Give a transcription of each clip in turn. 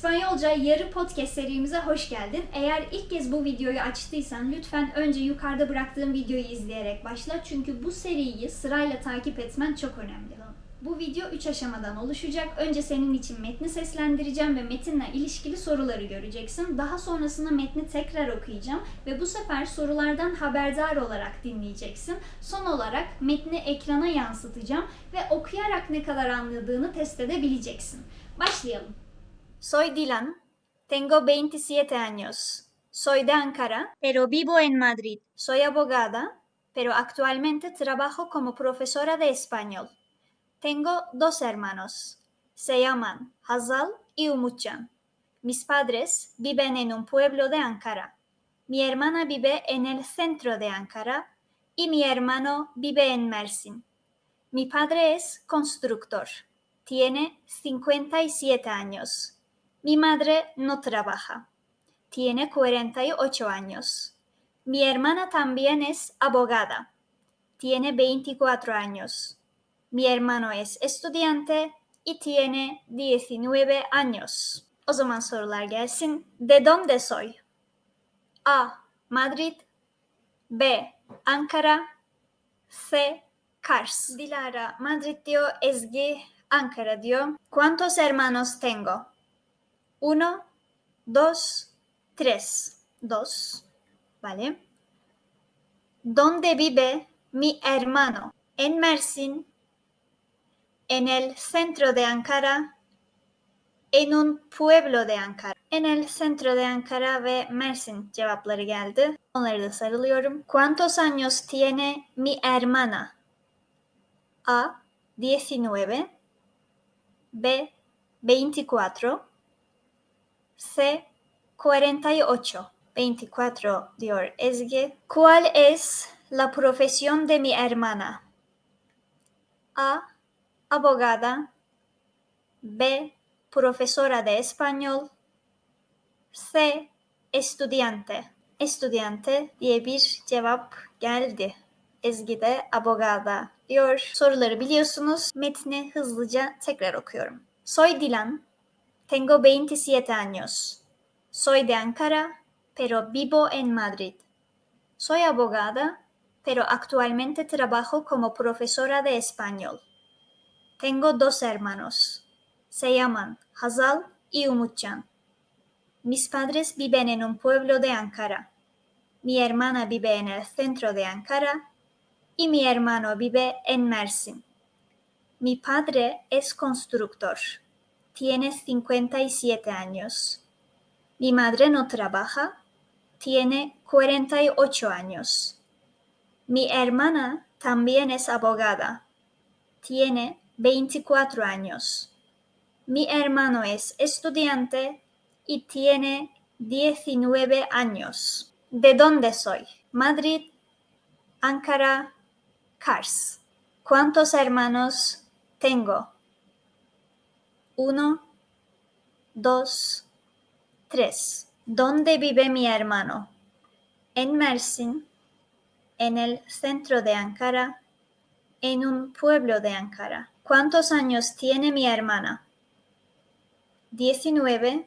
İspanyolca yarı podcast serimize hoş geldin. Eğer ilk kez bu videoyu açtıysan lütfen önce yukarıda bıraktığım videoyu izleyerek başla. Çünkü bu seriyi sırayla takip etmen çok önemli. Bu video 3 aşamadan oluşacak. Önce senin için metni seslendireceğim ve metinle ilişkili soruları göreceksin. Daha sonrasında metni tekrar okuyacağım ve bu sefer sorulardan haberdar olarak dinleyeceksin. Son olarak metni ekrana yansıtacağım ve okuyarak ne kadar anladığını test edebileceksin. Başlayalım. Soy Dilan. Tengo 27 años. Soy de Ankara, pero vivo en Madrid. Soy abogada, pero actualmente trabajo como profesora de español. Tengo dos hermanos. Se llaman Hazal y Umutcan. Mis padres viven en un pueblo de Ankara. Mi hermana vive en el centro de Ankara y mi hermano vive en Mersin. Mi padre es constructor. Tiene 57 años. Mi madre no trabaja. Tiene 48 años. Mi hermana también es abogada. Tiene 24 años. Mi hermano es estudiante y tiene 19 años. O zaman sorular gelsin. ¿De dónde soy? A. Madrid B. Ankara C. Kars. Dilara Madrid diyor, Ezgi Ankara diyor. ¿Cuántos hermanos tengo? Uno, dos, tres. Dos. ¿Vale? ¿Dónde vive mi hermano? En Mersin, en el centro de Ankara, en un pueblo de Ankara. En el centro de Ankara ve Mersin cevapları geldi. Onları da sarılıyorum. ¿Cuántos años tiene mi hermana? A. 19 B. 24 C. 48 24 diyor Ezgi. ¿Cuál es la profesión de mi hermana? A. Abogada. B. Profesora de español. C. Estudiante. Estudiante diye bir cevap geldi. Ezgi de abogada diyor. Soruları biliyorsunuz. Metni hızlıca tekrar okuyorum. Soy Dilan. Tengo 27 años. Soy de Ankara, pero vivo en Madrid. Soy abogada, pero actualmente trabajo como profesora de español. Tengo dos hermanos. Se llaman Hazal y Umutcan. Mis padres viven en un pueblo de Ankara. Mi hermana vive en el centro de Ankara y mi hermano vive en Mersin. Mi padre es constructor. Tiene 57 años. Mi madre no trabaja. Tiene 48 años. Mi hermana también es abogada. Tiene 24 años. Mi hermano es estudiante y tiene 19 años. ¿De dónde soy? Madrid, Ankara, Kars. ¿Cuántos hermanos tengo? Uno, dos, tres. ¿Dónde vive mi hermano? En Mersin, en el centro de Ankara, en un pueblo de Ankara. ¿Cuántos años tiene mi hermana? 19,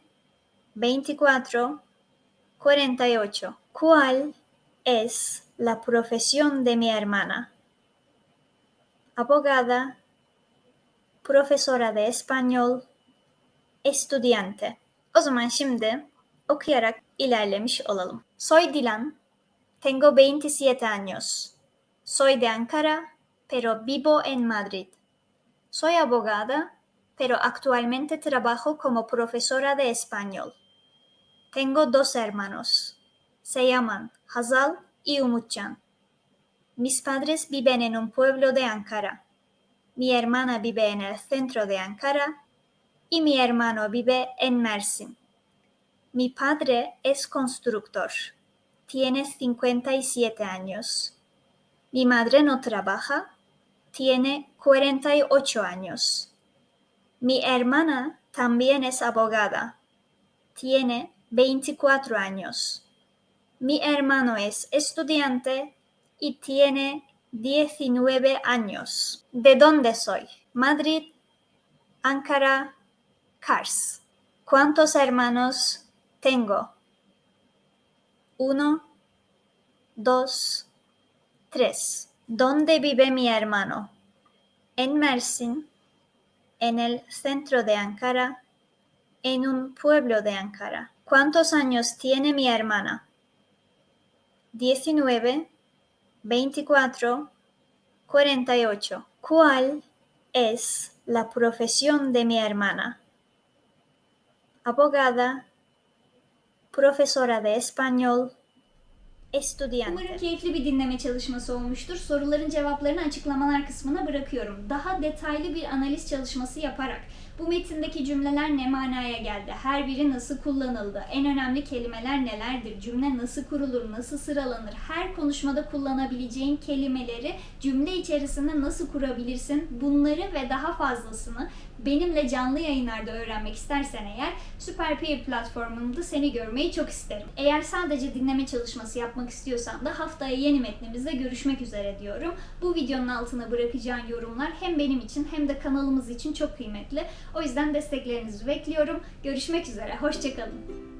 24, 48. ¿Cuál es la profesión de mi hermana? Abogada, profesora de español, estudiante. O zaman şimdi okuyarak ilerlemiş olalım. Soy Dilan, tengo 27 años. Soy de Ankara, pero vivo en Madrid. Soy abogada, pero actualmente trabajo como profesora de español. Tengo dos hermanos. Se llaman Hazal y Umutcan. Mis padres viven en un pueblo de Ankara. Mi hermana vive en el centro de Ankara y mi hermano vive en Mersin. Mi padre es constructor. Tiene 57 años. Mi madre no trabaja. Tiene 48 años. Mi hermana también es abogada. Tiene 24 años. Mi hermano es estudiante y tiene 19 años. ¿De dónde soy? Madrid, Ankara, Kars. ¿Cuántos hermanos tengo? Uno, dos, tres. ¿Dónde vive mi hermano? En Mersin, en el centro de Ankara, en un pueblo de Ankara. ¿Cuántos años tiene mi hermana? 19, 24, 48. ¿Cuál es la profesión de mi hermana? Abogada, profesora de español, estudiante. Umarım keyifli bir dinleme çalışması olmuştur. Soruların cevaplarını açıklamalar kısmına bırakıyorum. Daha detaylı bir analiz çalışması yaparak bu metindeki cümleler ne manaya geldi? Her biri nasıl kullanıldı? En önemli kelimeler nelerdir? Cümle nasıl kurulur? Nasıl sıralanır? Her konuşmada kullanabileceğin kelimeleri cümle içerisinde nasıl kurabilirsin? Bunları ve daha fazlasını benimle canlı yayınlarda öğrenmek istersen eğer Süper Peer platformunda seni görmeyi çok isterim. Eğer sadece dinleme çalışması yapmak istiyorsan da haftaya yeni metnimizde görüşmek üzere diyorum. Bu videonun altına bırakacağın yorumlar hem benim için hem de kanalımız için çok kıymetli. O yüzden desteklerinizi bekliyorum. Görüşmek üzere. Hoşçakalın.